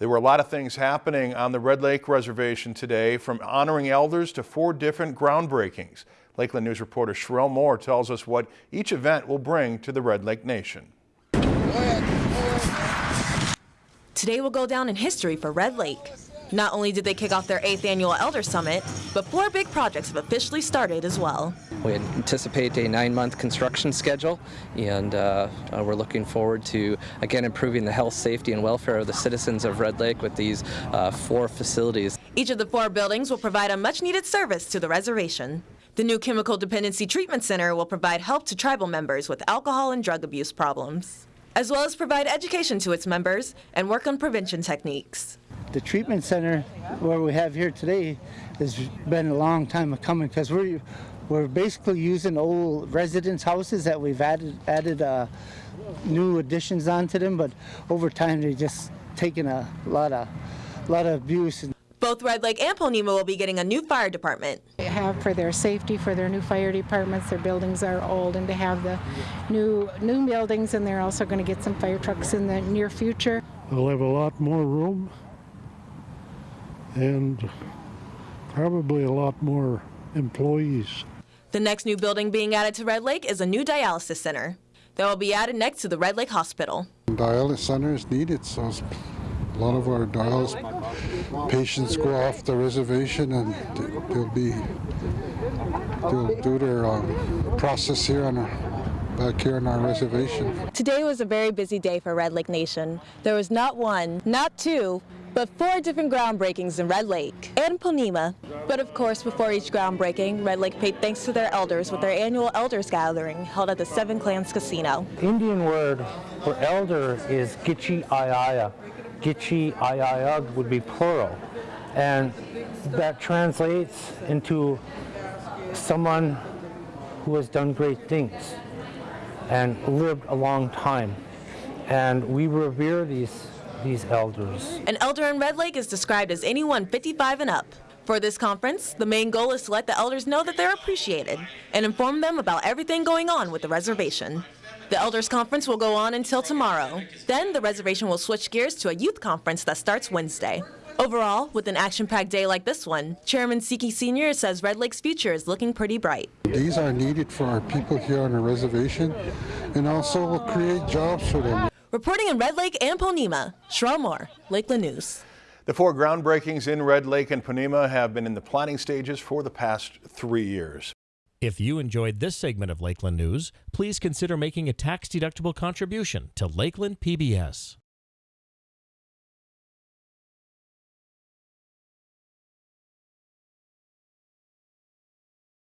There were a lot of things happening on the Red Lake Reservation today, from honoring elders to four different groundbreakings. Lakeland News reporter Sherelle Moore tells us what each event will bring to the Red Lake Nation. Today will go down in history for Red Lake. Not only did they kick off their eighth annual Elder Summit, but four big projects have officially started as well. We anticipate a nine-month construction schedule, and uh, uh, we're looking forward to, again, improving the health, safety, and welfare of the citizens of Red Lake with these uh, four facilities. Each of the four buildings will provide a much-needed service to the reservation. The new Chemical Dependency Treatment Center will provide help to tribal members with alcohol and drug abuse problems, as well as provide education to its members and work on prevention techniques. The treatment center where we have here today has been a long time coming because we're we're basically using old residence houses that we've added added uh, new additions onto them, but over time they've just taken a lot of lot of abuse. Both Red Lake and Ponemah will be getting a new fire department. They have for their safety for their new fire departments. Their buildings are old, and to have the new new buildings, and they're also going to get some fire trucks in the near future. They'll have a lot more room and probably a lot more employees. The next new building being added to Red Lake is a new dialysis center that will be added next to the Red Lake Hospital. Dialysis center is needed, so a lot of our dialysis patients go off the reservation and they'll be they'll do their um, process here on our back here on our reservation. Today was a very busy day for Red Lake Nation. There was not one, not two, but four different groundbreakings in Red Lake and Ponemah. But of course, before each groundbreaking, Red Lake paid thanks to their elders with their annual Elders Gathering held at the Seven Clans Casino. Indian word for elder is Gitchi Ayaya. Gitchi Ayaya would be plural. And that translates into someone who has done great things and lived a long time. And we revere these these elders. An elder in Red Lake is described as anyone 55 and up. For this conference, the main goal is to let the elders know that they're appreciated and inform them about everything going on with the reservation. The Elders Conference will go on until tomorrow. Then the reservation will switch gears to a youth conference that starts Wednesday. Overall, with an action-packed day like this one, Chairman Seki Sr. says Red Lake's future is looking pretty bright. These are needed for our people here on the reservation and also will create jobs for them. Reporting in Red Lake and Ponemah, Sherelle Moore, Lakeland News. The four groundbreakings in Red Lake and Ponemah have been in the planning stages for the past three years. If you enjoyed this segment of Lakeland News, please consider making a tax-deductible contribution to Lakeland PBS.